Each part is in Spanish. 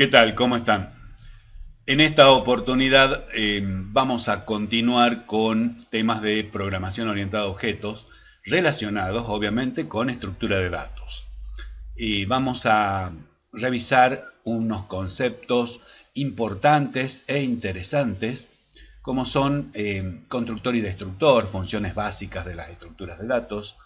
¿Qué tal? ¿Cómo están? En esta oportunidad eh, vamos a continuar con temas de programación orientada a objetos relacionados obviamente con estructura de datos. Y vamos a revisar unos conceptos importantes e interesantes como son eh, constructor y destructor, funciones básicas de las estructuras de datos,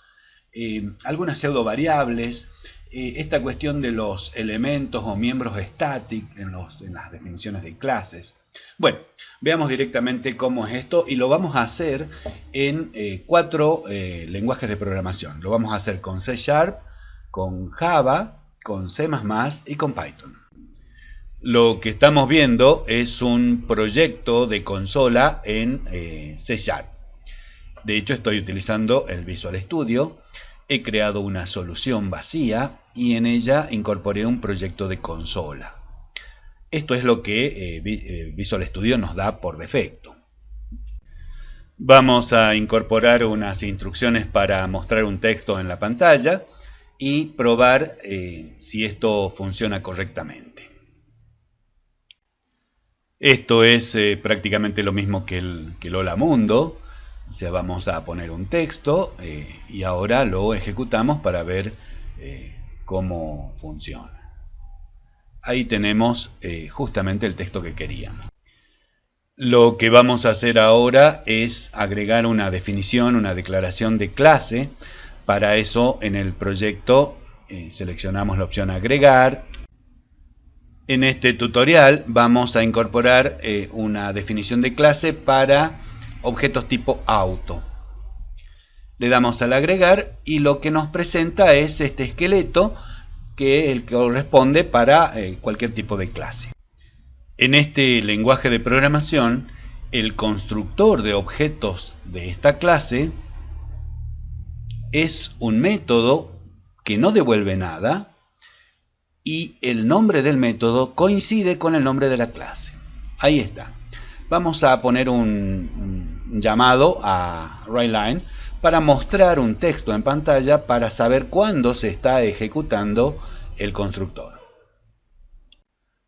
eh, algunas pseudo variables, eh, esta cuestión de los elementos o miembros static en, las definiciones de clases. Bueno, veamos directamente cómo es esto y lo vamos a hacer en cuatro lenguajes de programación. Lo vamos a hacer con C Sharp, con Java, con C++ y con Python. Lo que estamos viendo es un proyecto de consola en eh, C Sharp. De hecho, estoy utilizando el Visual Studio. He creado una solución vacía y en ella incorporé un proyecto de consola. Esto es lo que eh, eh, Visual Studio nos da por defecto. Vamos a incorporar unas instrucciones para mostrar un texto en la pantalla y probar si esto funciona correctamente. Esto es eh, prácticamente lo mismo que el, que Hola Mundo. Sea, vamos a poner un texto eh, y ahora lo ejecutamos para ver eh, cómo funciona. Ahí tenemos justamente el texto que queríamos. Lo que vamos a hacer ahora es agregar una definición, una declaración de clase. Para eso en el proyecto seleccionamos la opción agregar en este tutorial vamos a incorporar eh, una definición de clase para objetos tipo auto. Le damos al agregar y lo que nos presenta es este esqueleto que el que corresponde para eh, cualquier tipo de clase. En este lenguaje de programación, el constructor de objetos de esta clase es un método que no devuelve nada, y el nombre del método coincide con el nombre de la clase. Ahí está. Vamos a poner un, llamado a WriteLine para mostrar un texto en pantalla para saber cuándo se está ejecutando el constructor.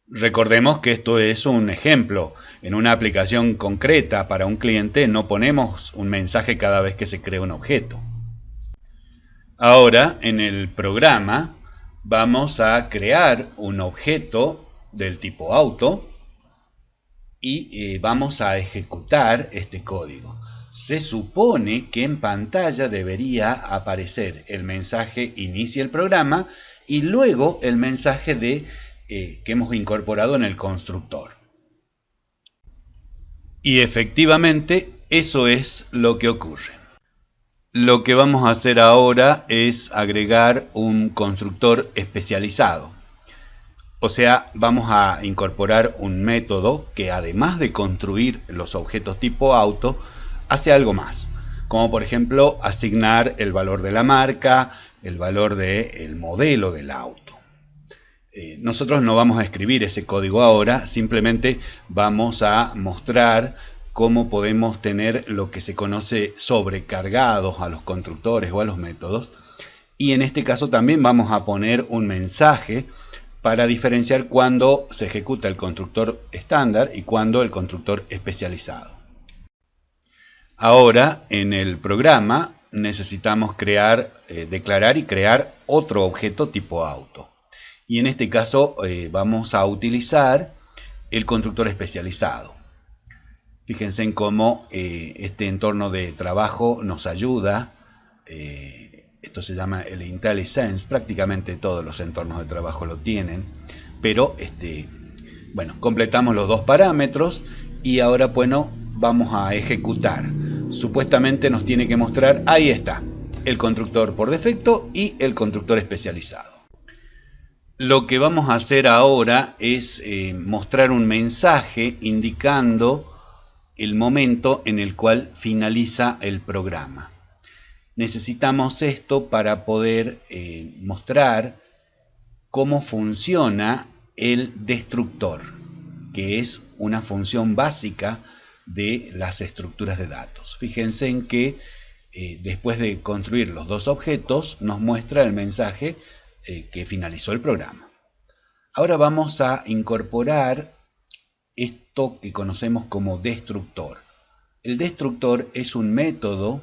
Recordemos que esto es un ejemplo. En una aplicación concreta para un cliente no ponemos un mensaje cada vez que se crea un objeto. Ahora, en el programa, vamos a crear un objeto del tipo auto y eh, vamos a ejecutar este código. Se supone que en pantalla debería aparecer el mensaje inicia el programa y luego el mensaje de eh, que hemos incorporado en el constructor. Y efectivamente eso es lo que ocurre. Lo que vamos a hacer ahora es agregar un constructor especializado. O sea, vamos a incorporar un método que además de construir los objetos tipo auto, hace algo más. Como por ejemplo asignar el valor de la marca, el valor del modelo del auto. Eh, nosotros no vamos a escribir ese código ahora, simplemente vamos a mostrar cómo podemos tener lo que se conoce sobrecargados a los constructores o a los métodos. Y en este caso también vamos a poner un mensaje para diferenciar cuándo se ejecuta el constructor estándar y cuándo el constructor especializado. Ahora, en el programa necesitamos crear, eh, declarar y crear otro objeto tipo auto. Y en este caso eh, vamos a utilizar el constructor especializado. Fíjense en cómo eh, este entorno de trabajo nos ayuda. Esto se llama el IntelliSense. Prácticamente todos los entornos de trabajo lo tienen. Pero, este, bueno, completamos los dos parámetros y ahora, bueno, vamos a ejecutar. Supuestamente nos tiene que mostrar, ahí está, el constructor por defecto y el constructor especializado. Lo que vamos a hacer ahora es eh, mostrar un mensaje indicando el momento en el cual finaliza el programa. Necesitamos esto para poder eh, mostrar cómo funciona el destructor, que es una función básica de las estructuras de datos. Fíjense en que eh, después de construir los dos objetos nos muestra el mensaje eh, que finalizó el programa. Ahora vamos a incorporar esto que conocemos como destructor. El destructor es un método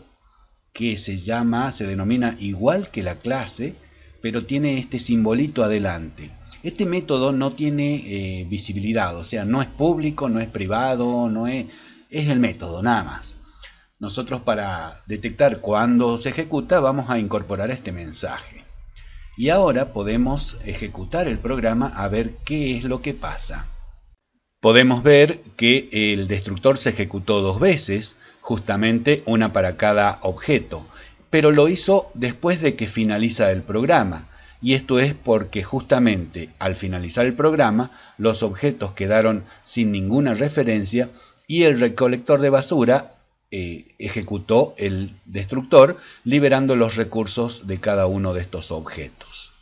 que se llama, se denomina igual que la clase, pero tiene este simbolito adelante. Este método no tiene eh, visibilidad, o sea, no es público, no es privado, no es, es el método, nada más. Nosotros para detectar cuándo se ejecuta vamos a incorporar este mensaje. Y ahora podemos ejecutar el programa a ver qué es lo que pasa. Podemos ver que el destructor se ejecutó dos veces, justamente una para cada objeto, pero lo hizo después de que finaliza el programa. Y esto es porque justamente al finalizar el programa los objetos quedaron sin ninguna referencia y el recolector de basura eh, ejecutó el destructor liberando los recursos de cada uno de estos objetos.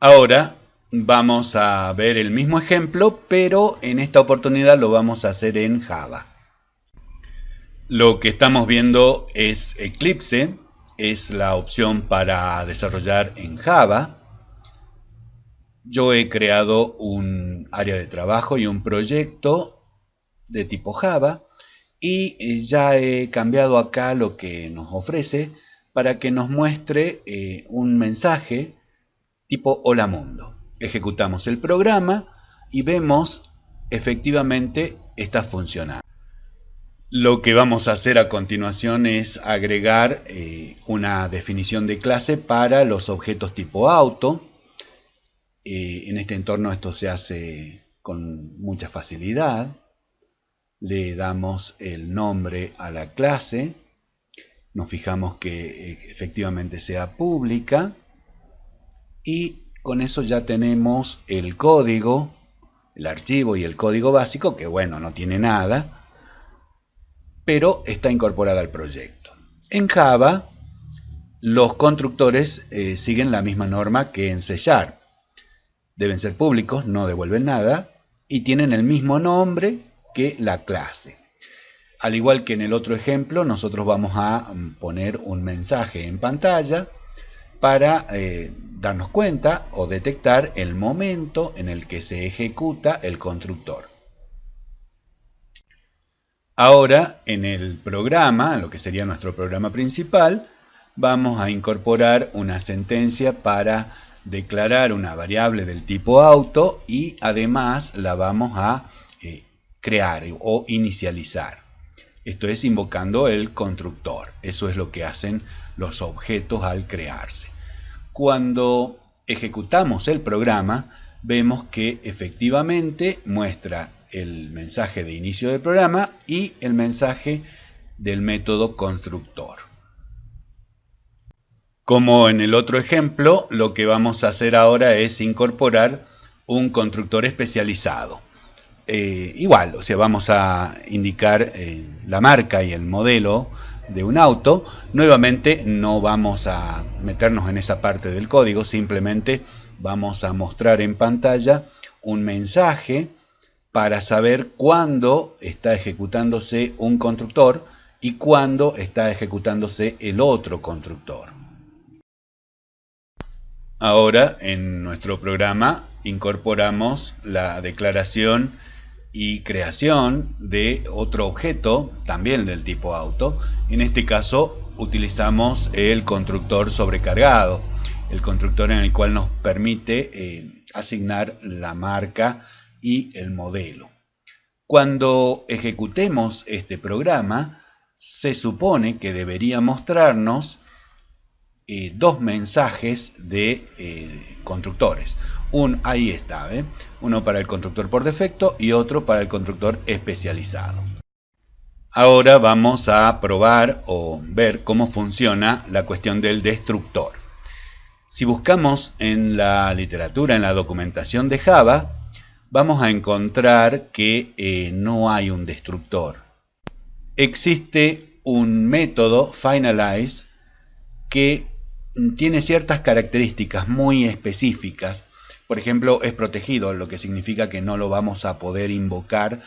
Ahora vamos a ver el mismo ejemplo, pero en esta oportunidad lo vamos a hacer en Java. Lo que estamos viendo es Eclipse, es la opción para desarrollar en Java. Yo he creado un área de trabajo y un proyecto de tipo Java y eh, ya he cambiado acá lo que nos ofrece para que nos muestre eh, un mensaje tipo Hola Mundo. Ejecutamos el programa y vemos efectivamente está funcionando. Lo que vamos a hacer a continuación es agregar eh, una definición de clase para los objetos tipo auto. Eh, en este entorno esto se hace con mucha facilidad. Le damos el nombre a la clase. Nos fijamos que eh, efectivamente sea pública. Y con eso ya tenemos el código, el archivo y el código básico, que bueno, no tiene nada pero está incorporada al proyecto. En Java, los constructores eh, siguen la misma norma que en C Deben ser públicos, no devuelven nada, y tienen el mismo nombre que la clase. Al igual que en el otro ejemplo, nosotros vamos a mm, poner un mensaje en pantalla para eh, darnos cuenta o detectar el momento en el que se ejecuta el constructor. Ahora, en el programa, lo que sería nuestro programa principal, vamos a incorporar una sentencia para declarar una variable del tipo auto y además la vamos a eh, crear o inicializar. Esto es invocando el constructor. Eso es lo que hacen los objetos al crearse. Cuando ejecutamos el programa, vemos que efectivamente muestra el mensaje de inicio del programa y el mensaje del método constructor. Como en el otro ejemplo, lo que vamos a hacer ahora es incorporar un constructor especializado. Eh, igual, o sea, vamos a indicar eh, la marca y el modelo de un auto. Nuevamente no vamos a meternos en esa parte del código, simplemente vamos a mostrar en pantalla un mensaje para saber cuándo está ejecutándose un constructor y cuándo está ejecutándose el otro constructor. Ahora en nuestro programa incorporamos la declaración y creación de otro objeto, también del tipo auto. En este caso utilizamos el constructor sobrecargado, el constructor en el cual nos permite eh, asignar la marca y el modelo. Cuando ejecutemos este programa, se supone que debería mostrarnos eh, dos mensajes de eh, constructores. Un, ahí está, uno para el constructor por defecto y otro para el constructor especializado. Ahora vamos a probar o ver cómo funciona la cuestión del destructor. Si buscamos en la literatura, en la documentación de Java, vamos a encontrar que eh, no hay un destructor. Existe un método finalize que tiene ciertas características muy específicas. Por ejemplo, es protegido, lo que significa que no lo vamos a poder invocar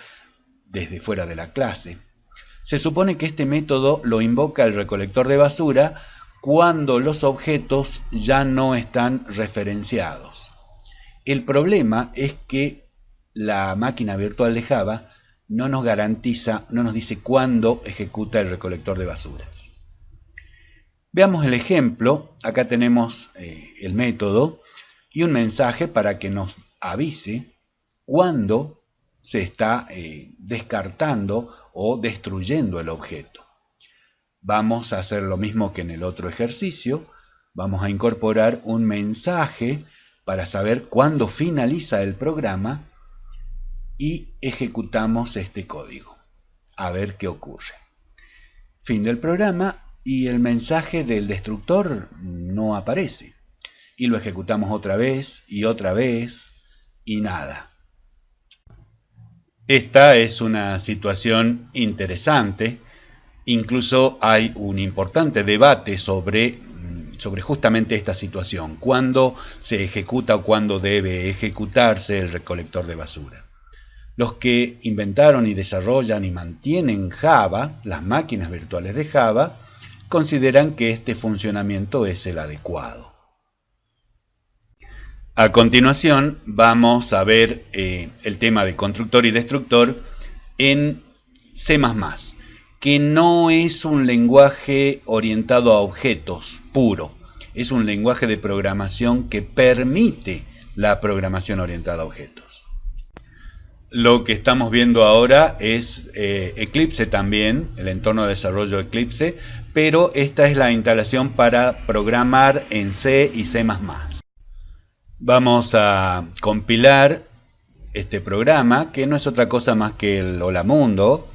desde fuera de la clase. Se supone que este método lo invoca el recolector de basura cuando los objetos ya no están referenciados. El problema es que la máquina virtual de Java no nos garantiza, no nos dice cuándo ejecuta el recolector de basuras. Veamos el ejemplo. Acá tenemos eh, el método y un mensaje para que nos avise cuándo se está eh, descartando o destruyendo el objeto. Vamos a hacer lo mismo que en el otro ejercicio. Vamos a incorporar un mensaje para saber cuándo finaliza el programa y ejecutamos este código. A ver qué ocurre. Fin del programa y el mensaje del destructor no aparece. Y lo ejecutamos otra vez y otra vez y nada. Esta es una situación interesante. Incluso hay un importante debate sobre, sobre justamente esta situación. ¿Cuándo se ejecuta o cuándo debe ejecutarse el recolector de basura? Los que inventaron y desarrollan y mantienen Java, las máquinas virtuales de Java, consideran que este funcionamiento es el adecuado. A continuación vamos a ver eh, el tema de constructor y destructor en C++, que no es un lenguaje orientado a objetos puro, es un lenguaje de programación que permite la programación orientada a objetos. Lo que estamos viendo ahora es eh, Eclipse también, el entorno de desarrollo Eclipse, pero esta es la instalación para programar en C y C++. Vamos a compilar este programa, que no es otra cosa más que el Hola Mundo.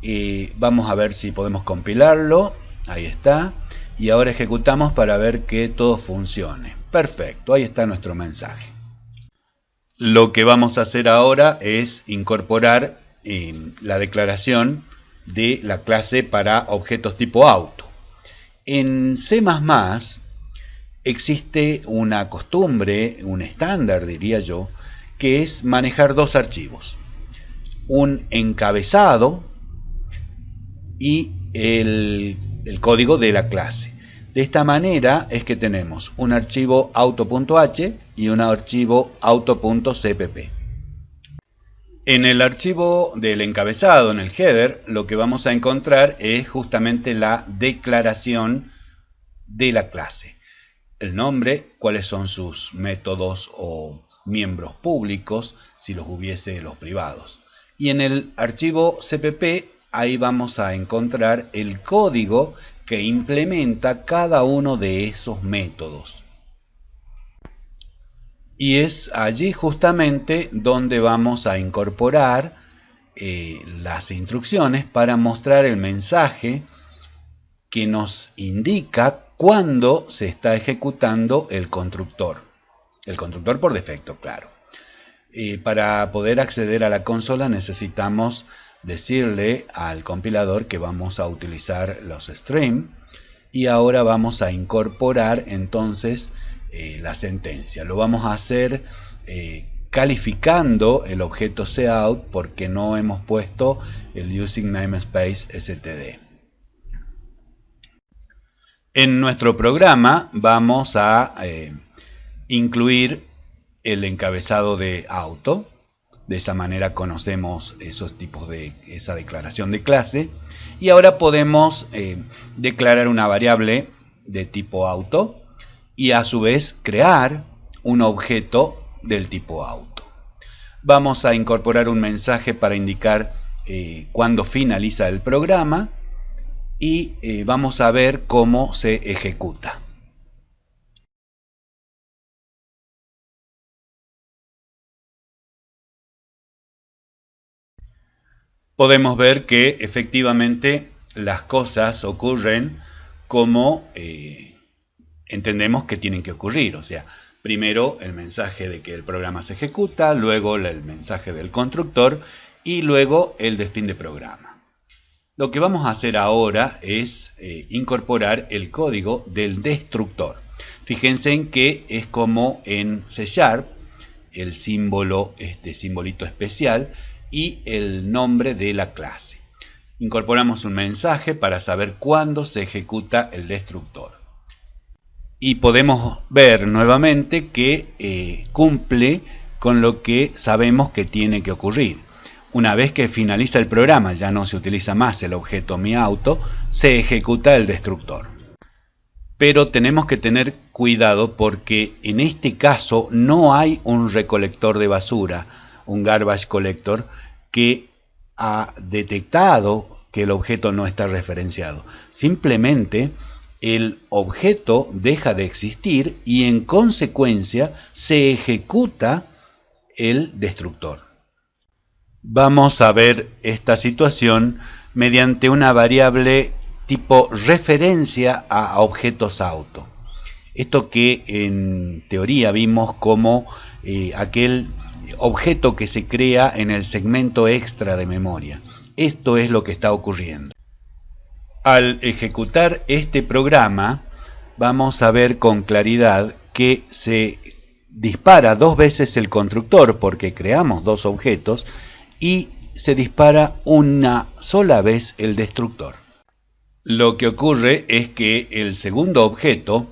Y vamos a ver si podemos compilarlo. Ahí está. Y ahora ejecutamos para ver que todo funcione. Perfecto, ahí está nuestro mensaje. Lo que vamos a hacer ahora es incorporar eh, la declaración de la clase para objetos tipo auto. En C++ existe una costumbre, un estándar diría yo, que es manejar dos archivos. Un encabezado y el, el código de la clase. De esta manera es que tenemos un archivo auto.h y un archivo auto.cpp. En el archivo del encabezado, en el header, lo que vamos a encontrar es justamente la declaración de la clase. El nombre, cuáles son sus métodos o miembros públicos, si los hubiese los privados. Y en el archivo cpp, ahí vamos a encontrar el código que implementa cada uno de esos métodos. Y es allí justamente donde vamos a incorporar eh, las instrucciones para mostrar el mensaje que nos indica cuándo se está ejecutando el constructor. El constructor por defecto, claro. Y para poder acceder a la consola necesitamos decirle al compilador que vamos a utilizar los stream y ahora vamos a incorporar entonces eh, la sentencia. Lo vamos a hacer eh, calificando el objeto cout porque no hemos puesto el using namespace std. En nuestro programa vamos a eh, incluir el encabezado de auto de esa manera conocemos esos tipos de esa declaración de clase. Y ahora podemos eh, declarar una variable de tipo auto y a su vez crear un objeto del tipo auto. Vamos a incorporar un mensaje para indicar eh, cuándo finaliza el programa y eh, vamos a ver cómo se ejecuta. Podemos ver que efectivamente las cosas ocurren como eh, entendemos que tienen que ocurrir. O sea, primero el mensaje de que el programa se ejecuta, luego el mensaje del constructor y luego el de fin de programa. Lo que vamos a hacer ahora es eh, incorporar el código del destructor. Fíjense en que es como en C Sharp, el símbolo, este simbolito especial, y el nombre de la clase. Incorporamos un mensaje para saber cuándo se ejecuta el destructor. y podemos ver nuevamente que eh, cumple con lo que sabemos que tiene que ocurrir. Una vez que finaliza el programa, ya no se utiliza más el objeto mi auto, se ejecuta el destructor. Pero tenemos que tener cuidado porque en este caso no hay un recolector de basura, un garbage collector, que ha detectado que el objeto no está referenciado. Simplemente el objeto deja de existir y en consecuencia se ejecuta el destructor. Vamos a ver esta situación mediante una variable tipo referencia a objetos auto. Esto que en teoría vimos como eh, aquel objeto que se crea en el segmento extra de memoria. Esto es lo que está ocurriendo. Al ejecutar este programa vamos a ver con claridad que se dispara dos veces el constructor porque creamos dos objetos y se dispara una sola vez el destructor. Lo que ocurre es que el segundo objeto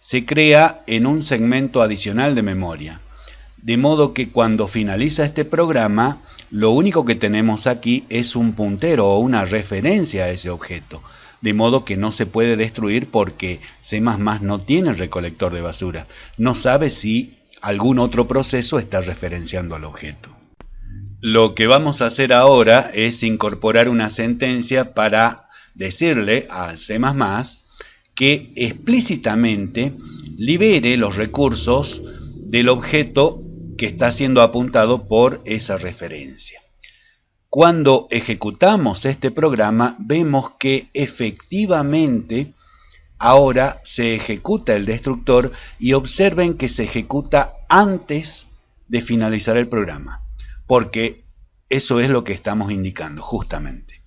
se crea en un segmento adicional de memoria. De modo que cuando finaliza este programa, lo único que tenemos aquí es un puntero o una referencia a ese objeto. De modo que no se puede destruir porque C++ no tiene recolector de basura. No sabe si algún otro proceso está referenciando al objeto. Lo que vamos a hacer ahora es incorporar una sentencia para decirle al C++ que explícitamente libere los recursos del objeto que está siendo apuntado por esa referencia. Cuando ejecutamos este programa vemos que efectivamente ahora se ejecuta el destructor y observen que se ejecuta antes de finalizar el programa, porque eso es lo que estamos indicando justamente.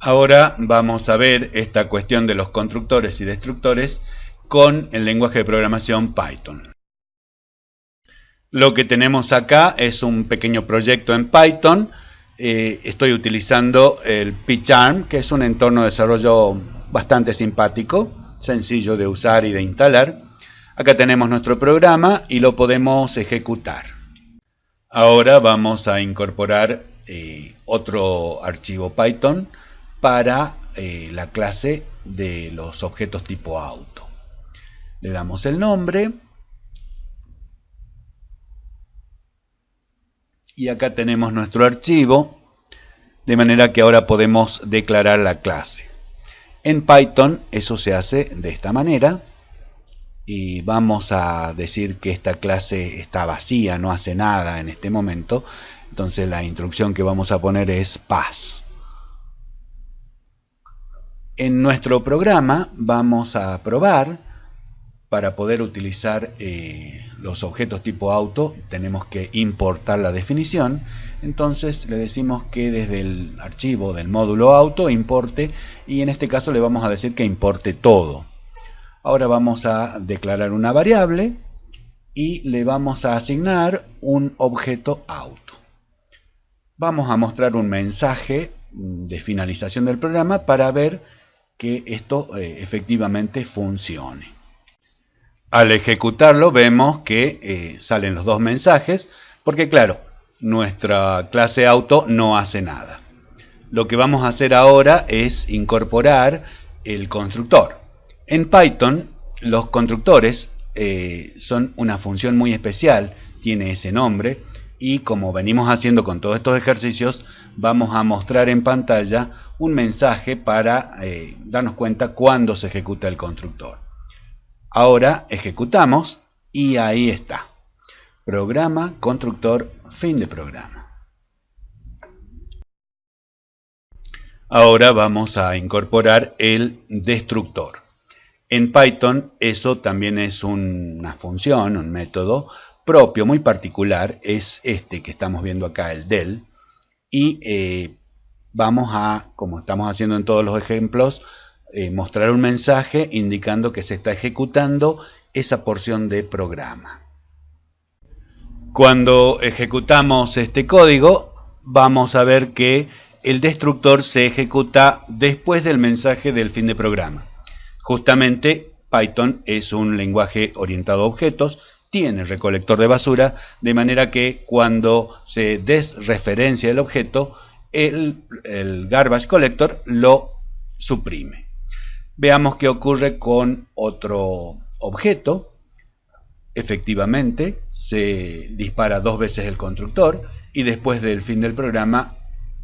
Ahora vamos a ver esta cuestión de los constructores y destructores con el lenguaje de programación Python. Lo que tenemos acá es un pequeño proyecto en Python. Eh, estoy utilizando el PyCharm, que es un entorno de desarrollo bastante simpático, sencillo de usar y de instalar. Acá tenemos nuestro programa y lo podemos ejecutar. Ahora vamos a incorporar eh, otro archivo Python para eh, la clase de los objetos tipo auto. Le damos el nombre y acá tenemos nuestro archivo de manera que ahora podemos declarar la clase. En Python eso se hace de esta manera y vamos a decir que esta clase está vacía, no hace nada en este momento. Entonces la instrucción que vamos a poner es pass en nuestro programa vamos a probar para poder utilizar eh, los objetos tipo auto tenemos que importar la definición. Entonces le decimos que desde el archivo del módulo auto importe y en este caso le vamos a decir que importe todo. Ahora vamos a declarar una variable y le vamos a asignar un objeto auto. Vamos a mostrar un mensaje de finalización del programa para ver que esto eh, efectivamente funcione al ejecutarlo vemos que eh, salen los dos mensajes, porque claro, nuestra clase auto no hace nada. Lo que vamos a hacer ahora es incorporar el constructor. En Python, los constructores eh, son una función muy especial, tiene ese nombre, y como venimos haciendo con todos estos ejercicios, vamos a mostrar en pantalla un mensaje para eh, darnos cuenta cuándo se ejecuta el constructor. Ahora ejecutamos y ahí está. Programa, constructor, fin de programa. Ahora vamos a incorporar el destructor. En Python eso también es una función, un método propio, muy particular, es este que estamos viendo acá, el del. Y eh, vamos a, como estamos haciendo en todos los ejemplos, eh, mostrar un mensaje indicando que se está ejecutando esa porción de programa. Cuando ejecutamos este código, vamos a ver que el destructor se ejecuta después del mensaje del fin de programa, justamente Python es un lenguaje orientado a objetos, tiene recolector de basura, de manera que cuando se desreferencia el objeto, el, el garbage collector lo suprime. Veamos qué ocurre con otro objeto. Efectivamente, se dispara dos veces el constructor y después del fin del programa,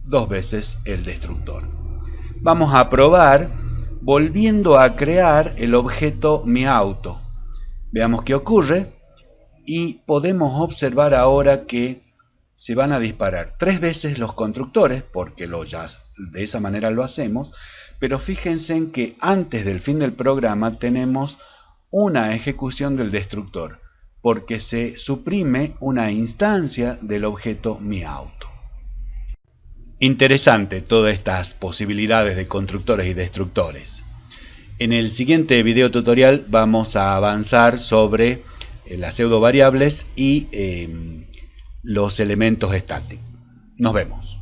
dos veces el destructor. Vamos a probar volviendo a crear el objeto miauto. Veamos qué ocurre y podemos observar ahora que se van a disparar tres veces los constructores, porque lo ya, de esa manera lo hacemos, pero fíjense en que antes del fin del programa tenemos una ejecución del destructor, porque se suprime una instancia del objeto miauto. Interesante todas estas posibilidades de constructores y destructores. En el siguiente video tutorial vamos a avanzar sobre eh, las pseudo variables y em, los elementos estáticos. Nos vemos.